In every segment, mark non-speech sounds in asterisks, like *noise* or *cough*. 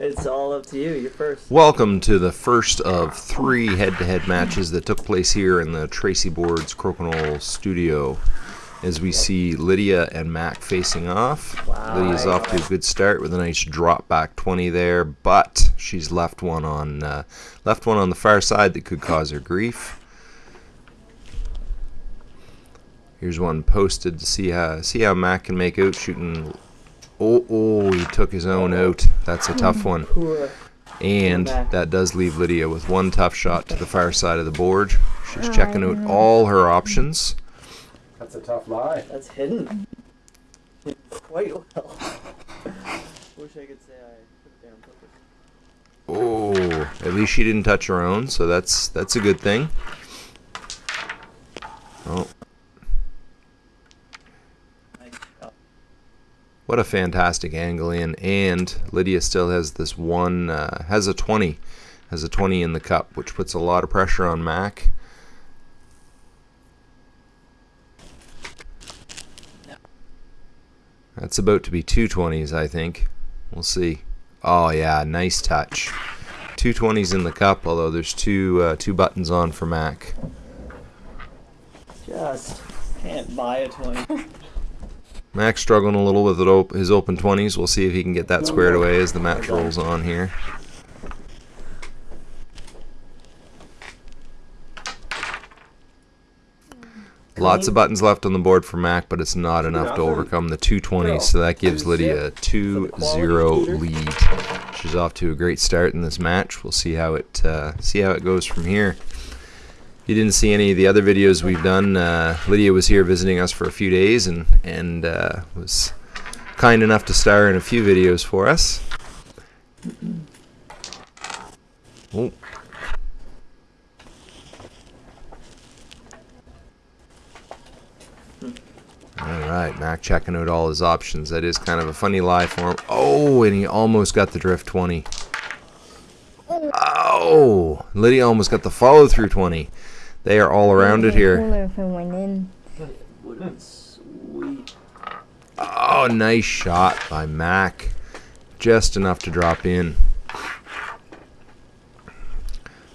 It's all up to you. You're first. Welcome to the first of three head-to-head matches that took place here in the Tracey Boards Crokinole studio. As we see Lydia and Mac facing off. Wow. Lydia's off to a good start with a nice drop back 20 there, but she's left one on uh, left one on the far side that could cause her grief. Here's one posted to see how see how Mac can make out shooting. Oh, oh, he took his own out. That's a tough one. And that does leave Lydia with one tough shot to the far side of the board. She's oh, checking out all her options. That's a tough lie. That's hidden. Quite well. Wish I could say I put it down. Oh, at least she didn't touch her own, so that's that's a good thing. Oh, Nice shot. What a fantastic angle in, and Lydia still has this one, uh, has a 20, has a 20 in the cup, which puts a lot of pressure on Mac. That's about to be two 20s, I think. We'll see. Oh yeah, nice touch. Two 20s in the cup, although there's two uh, two buttons on for Mac. Just can't buy a 20. *laughs* Mac's struggling a little with it op- his open 20s. We'll see if he can get that squared away as the match rolls on here. Lots of buttons left on the board for Mac, but it's not enough to overcome the 220s, so that gives Lydia a 2-0 lead. She's off to a great start in this match. We'll see how it uh, see how it goes from here. You didn't see any of the other videos we've done, uh, Lydia was here visiting us for a few days and and uh, was kind enough to star in a few videos for us. Oh. All right, Mac checking out all his options. That is kind of a funny lie for him. Oh, and he almost got the drift 20. Oh, Lydia almost got the follow through 20. They are all around it here. Cooler if it went in. Would have been sweet. Oh, nice shot by Mac. Just enough to drop in.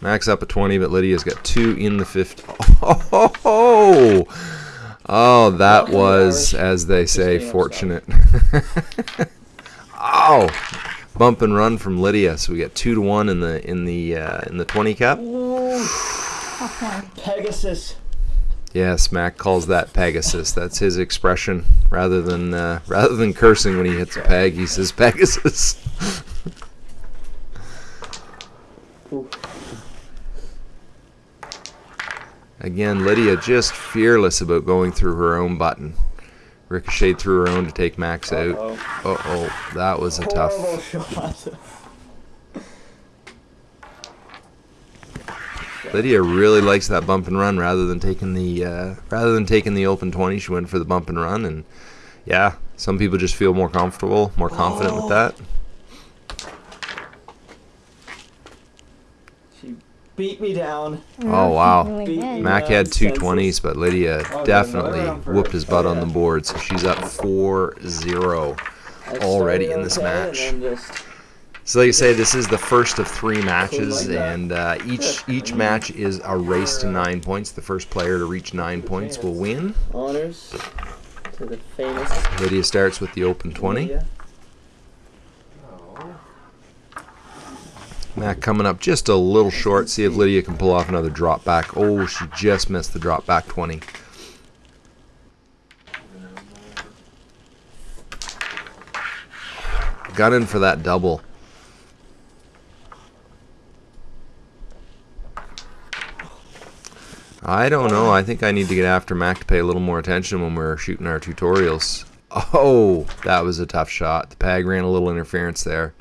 Mac's up at 20, but Lydia's got two in the 50. Oh, oh, *laughs* oh that was, as they say, fortunate. *laughs* oh, bump and run from Lydia. So we got two to one in the in the uh, in the 20 cup. Tough. Pegasus. Yes, Mac calls that Pegasus. That's his expression. Rather than uh, rather than cursing when he hits a peg, he says Pegasus. Again, Lydia just fearless about going through her own button. Ricocheted through her own to take Max out. Uh-oh. Uh oh, that was a tough. Horrible shot. Lydia really likes that bump and run rather than taking the uh, rather than taking the open twenty. She went for the bump and run, and yeah, some people just feel more comfortable, more confident with that. She beat me down. Oh wow. Really Beat Mac had two senses. 20s, but Lydia Oh, definitely another one for- whooped his butt oh, on the board, so she's up 4-0 already in this okay match. And then just So like I say, this is the first of three matches, and uh, each each match is a race to nine points. The first player to reach nine points will win. honors to the famous Lydia starts with the open 20. Lydia. Oh. Mac coming up just a little short. See if Lydia can pull off another drop back. Oh, she just missed the drop back 20. Gunning for that double. I don't know. I think I need to get after Mac to pay a little more attention when we're shooting our tutorials. Oh, that was a tough shot. The pag ran a little interference there.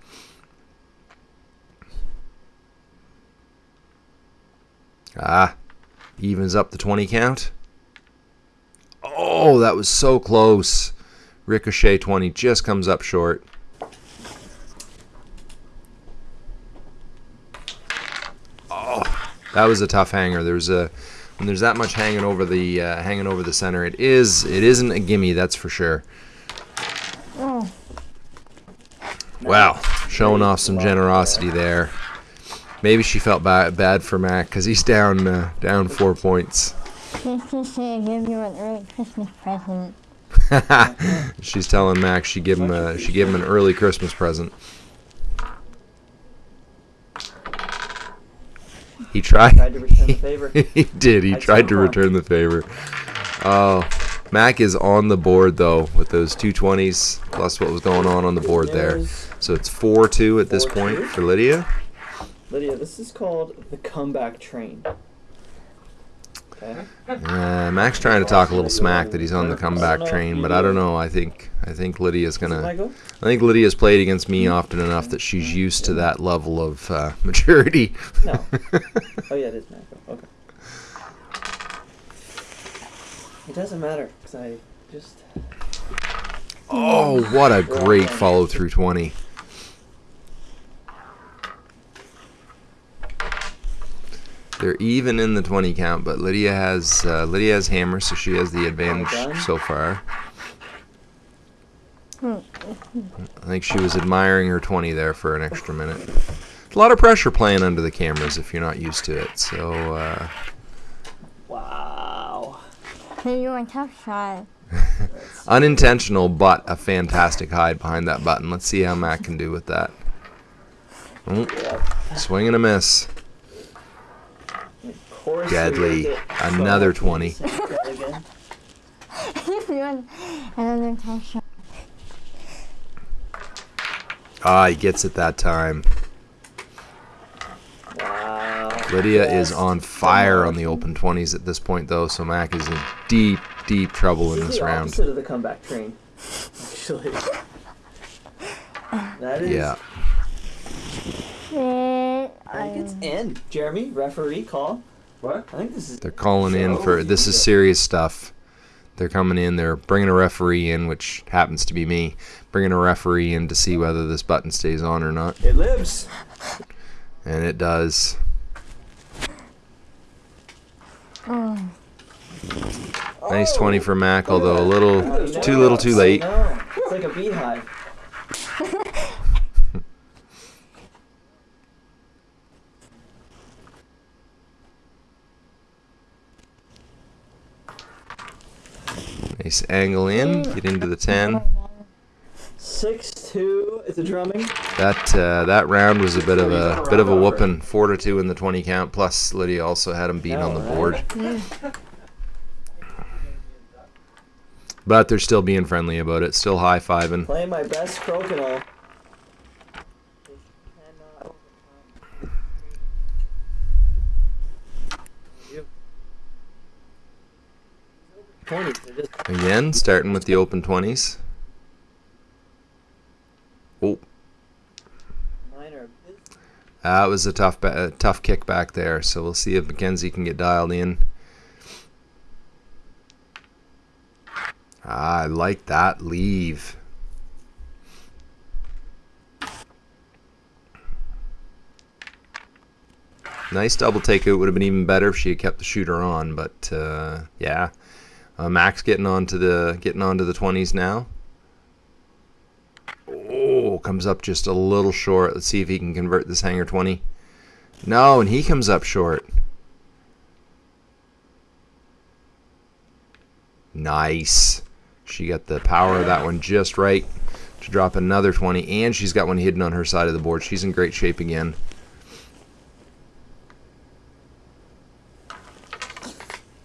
Ah, evens up the 20 count. Oh, that was so close. Ricochet 20 just comes up short. Oh, that was a tough hanger. There's a when there's that much hanging over the uh, hanging over the center, it is it isn't a gimme, that's for sure. Oh, Wow, showing off some generosity there. Maybe she felt ba- bad for Mac because he's down uh, down four points. I give you an early Christmas *laughs* present. She's telling Mac she give him a, she gave him an early Christmas present. He tried. Tried to return the *laughs* favor. he did. He I tried to return the favor. Oh, Mac is on the board though with those two twenties plus what was going on on the board there. So it's four two at this 4-2. point for Lydia. Lydia, this is called the comeback train. Uh, Mac's trying to talk a little smack that he's on the comeback train, but I don't know. I think I think Lydia's gonna. I think Lydia's played against me often enough that she's used to that level of uh, *laughs* maturity. No. Oh yeah, it is Michael. Okay. It doesn't matter because I just oh, what a great follow through twenty. They're even in the twenty count, but Lydia has uh, Lydia has hammer, so she has the advantage so far. I think she was admiring her 20 there for an extra minute. It's A lot of pressure playing under the cameras if you're not used to it. So, uh, wow. So you're a tough shot. *laughs* unintentional, but a fantastic hide behind that button. Let's see how Matt can do with that. Oh, swing and a miss. Deadly. we did it. Another 20. again. you're another tough shot. Ah, he gets it that time. Wow. Lydia Yes. is on fire on the open 20s at this point, though, so Mac is in deep, deep trouble in This is this the round. opposite of the comeback train. Actually. *laughs* That is. Yeah. I think it's in. Jeremy, referee call. What? I think this is. They're calling in for this is serious stuff. They're coming in. They're bringing a referee in, which happens to be me. Bringing a referee in to see whether this button stays on or not, It lives. and it does. oh, Nice 20 for Mac, oh. although a little Oh, too little, too late. It's like a beehive. Nice angle in, get into the 10. Six two. It's a drumming. That uh, that round was a bit of a bit of a whooping. Four to two in the 20 count. Plus Lydia also had him beat on the board. But they're still being friendly about it. Still high fiving. Playing my best crokinole. Twenties. They're just Again, starting with the open 20s. Oh, that was a tough, tough kick back there. So we'll see if Mackenzie can get dialed in. I like that leave. Nice double takeout It would have been even better if she had kept the shooter on, but uh, yeah, uh, Max getting onto the getting onto the twenties now. Oh, comes up just a little short. Let's see if he can convert this hanger 20. No, and he comes up short. Nice. She got the power of that one just right to drop another 20, and she's got one hidden on her side of the board. She's in great shape again.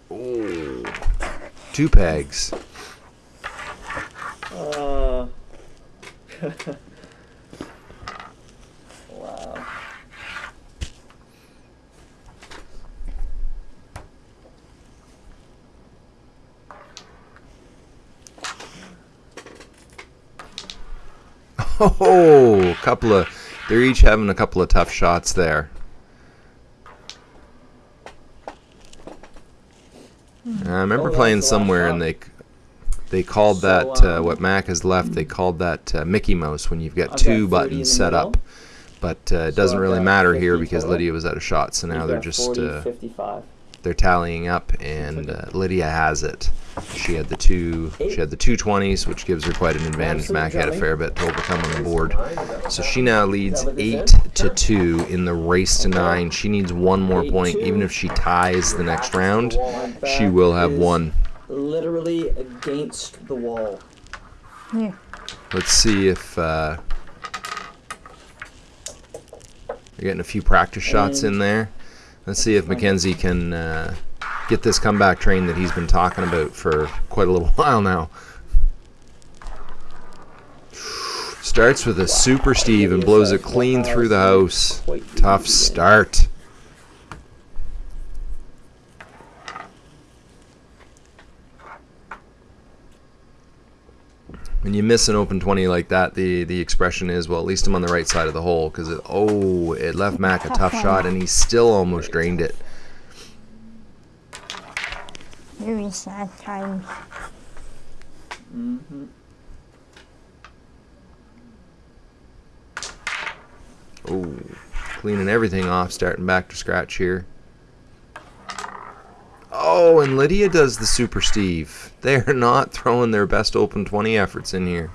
Oh, two pegs. Uh. wow. *laughs* Oh, a couple of. They're each having a couple of tough shots there. I remember Oh, playing was the last somewhere and they they called that uh, um, what Mac has left. They called that uh, Mickey Mouse when you've got two 30 buttons set up. But uh, it doesn't really matter here because. Lydia was out of shot, so now they're just 40, uh, 55. they're tallying up, and uh, Lydia has it. She had the two. She had the two twenties, which gives her quite an advantage. Mac had a fair bit to overcome on the board. So she now leads eight to two in the race to nine. She needs one more point. Even if she ties the next round, she will have one. Literally against the wall. Here. Let's see if uh, you're getting a few practice shots in there. Let's see if Mackenzie can uh, get this comeback train that he's been talking about for quite a little *laughs* while now. Starts with a super Steve and blows it clean through the house. Tough start. When you miss an open 20 like that, the, the expression is, well, at least I'm on the right side of the hole because, oh, it left Mac a tough shot and he still almost drained it. Very sad times. Mm-hmm. Oh, cleaning everything off, starting back to scratch here. Oh, and Lydia does the Super Steve. They are not throwing their best open 20 efforts in here.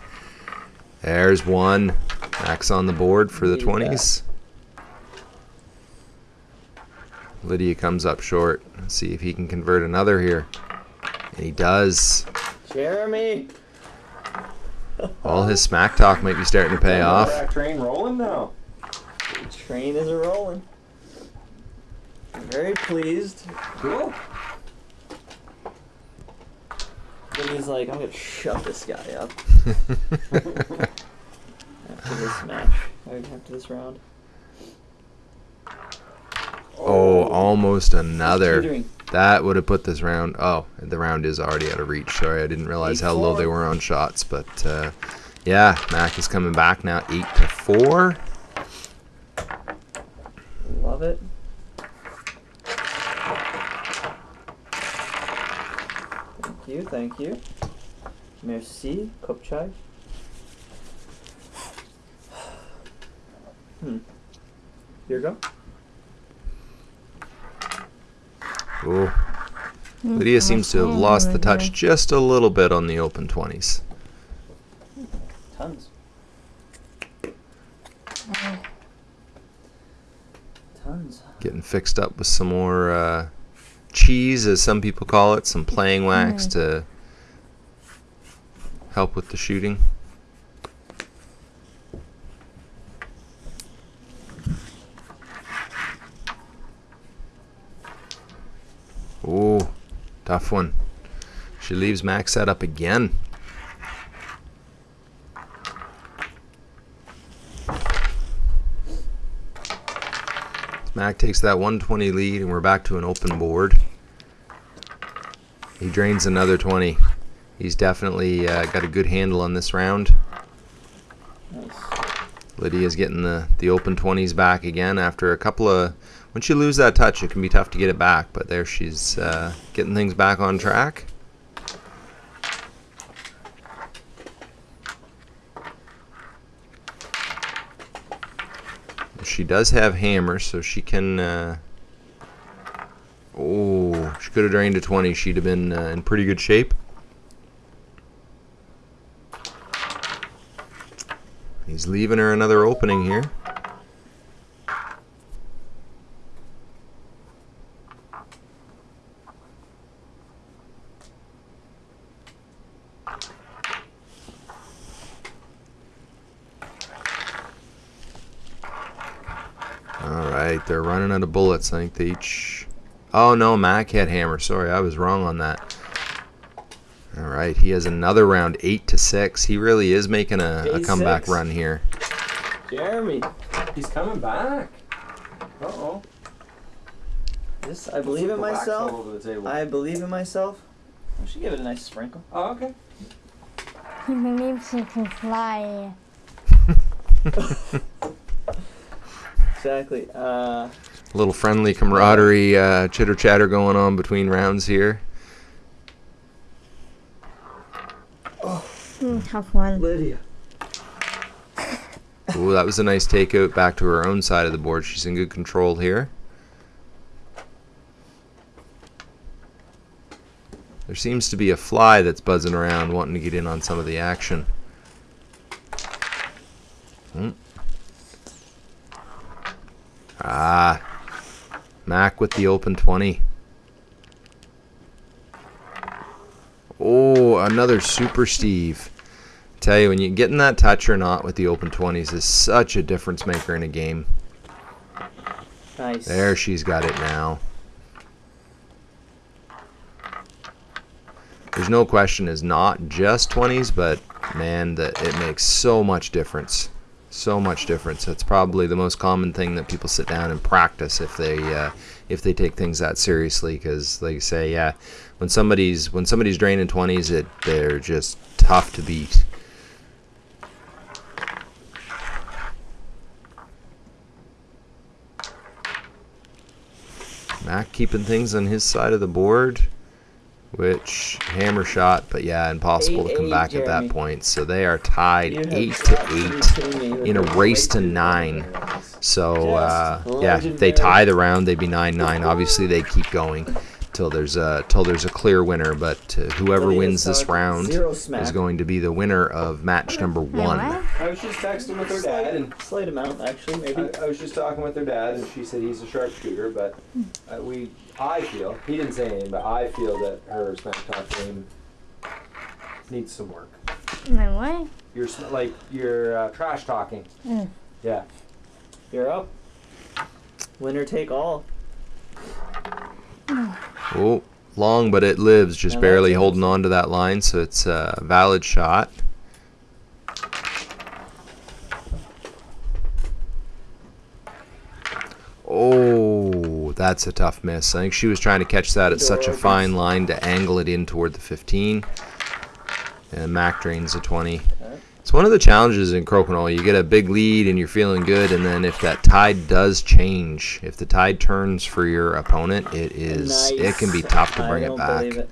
There's one. Max on the board for the Needed that. 20s. Lydia comes up short. Let's see if he can convert another here. And he does. Jeremy. All his smack talk might be starting to pay off. That train rolling now. The train is a rolling. I'm very pleased. Cool. Then he's like, I'm gonna shut this guy up *laughs* after this match. Or After this round. oh, almost another. That would have put this round. Oh, the round is already out of reach. Sorry, I didn't realize how low they were on shots. But uh, yeah, Mac is coming back now, eight to four. Love it. Thank you, thank you. Merci, Kopchai. *sighs* Hmm. Here you go. Oh, Lydia mm, seems to have mm, lost the touch just a little bit on the open twenties. Tons. Tons. Getting fixed up with some more uh, cheese, as some people call it, some playing wax mm. to help with the shooting. Ooh, tough one. She leaves Max set up again. Mac takes that 120 lead, and we're back to an open board. He drains another 20. He's definitely uh, got a good handle on this round. Nice. Lydia's getting the, the open 20s back again after a couple of. Once you lose that touch, it can be tough to get it back, but there she's uh, getting things back on track. She does have hammers, so she can. Uh, oh, she could have drained a 20. She'd have been uh, in pretty good shape. He's leaving her another opening here. All right, they're running out of bullets. I think they each. Oh no, Mac had hammer. Sorry, I was wrong on that. All right, he has another round, eight to six. He really is making a, a comeback six. run here. Jeremy. He's coming back. Uh oh. This I believe in myself. All over the table. I believe in myself. I should give it a nice sprinkle. oh, okay. He believes he can fly. *laughs* Exactly. Uh, A little friendly camaraderie, uh, chitter chatter going on between rounds here. Tough one. Lydia. *laughs* Ooh, that was a nice takeout back to her own side of the board. She's in good control here. There seems to be a fly that's buzzing around wanting to get in on some of the action. Hmm. Ah. Mac with the open 20. Oh, another Super Steve. Tell you, when you getting that touch or not with the open 20s is such a difference maker in a game. Nice. There, she's got it now. There's no question is not just 20s, but man, that it makes so much difference. So much difference. It's probably the most common thing that people sit down and practice if they uh, if they take things that seriously. Because, like say, yeah, when somebody's when somebody's draining 20s, it they're just tough to beat. Mac keeping things on his side of the board, which hammer shot, but yeah, impossible to come 8-8, back at that point. So they are tied eight to eight kidding me with in a race to nine. So uh, yeah, if they tie the round, they'd be nine nine. Obviously, they keep going till there's a till there's a clear winner. But uh, whoever Lydia wins this round is going to be the winner of match number one. I was just texting with her dad, and Slight amount, actually, maybe. I, I was just talking with her dad, and she said he's a sharpshooter, but uh, we, I feel, he didn't say anything, but I feel that her smack talk game needs some work. My what? You're like you're uh, trash talking. Mm. Yeah. You're up. Winner take all. Oh, long, but it lives, just Yeah, barely holding on to that line. So it's a valid shot. Oh, that's a tough miss. I think she was trying to catch that at such a fine line to angle it in toward the 15. And Mac drains the 20. It's one of the challenges in Crokinole. You get a big lead and you're feeling good, and then if that tide does change, if the tide turns for your opponent, it is it can be tough to bring it back. it.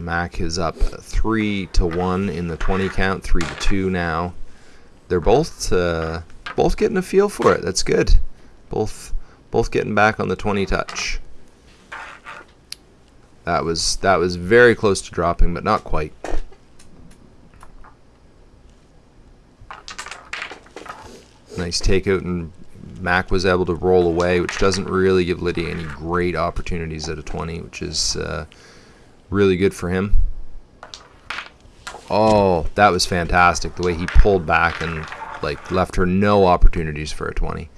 Mac is up three to one in the 20 count, three to two now. They're both uh, both getting a feel for it. That's good. Both both getting back on the 20 touch. That was that was very close to dropping, but not quite. Nice takeout, and Mac was able to roll away, which doesn't really give Lydia any great opportunities at a 20, which is uh, really good for him. Oh, that was fantastic. The way he pulled back and like left her no opportunities for a 20.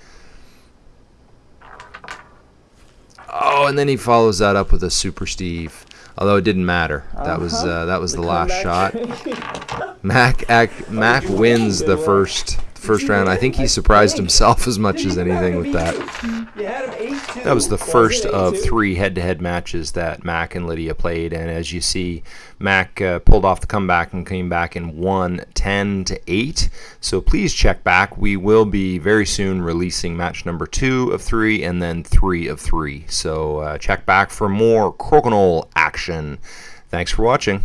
Oh, and then he follows that up with a super Steve. Although it didn't matter. That was Uh-huh. uh, that was the, The last comeback shot. *laughs* Mac ac- Mac wins the first first round. I think he surprised himself as much as anything with that. That was the first of three head-to-head matches that Mac and Lydia played, and as you see, Mac uh, pulled off the comeback and came back and won 10 to 8. So please check back. We will be very soon releasing match number two of three, and then three of three. So uh, check back for more Crokinole action. Thanks for watching.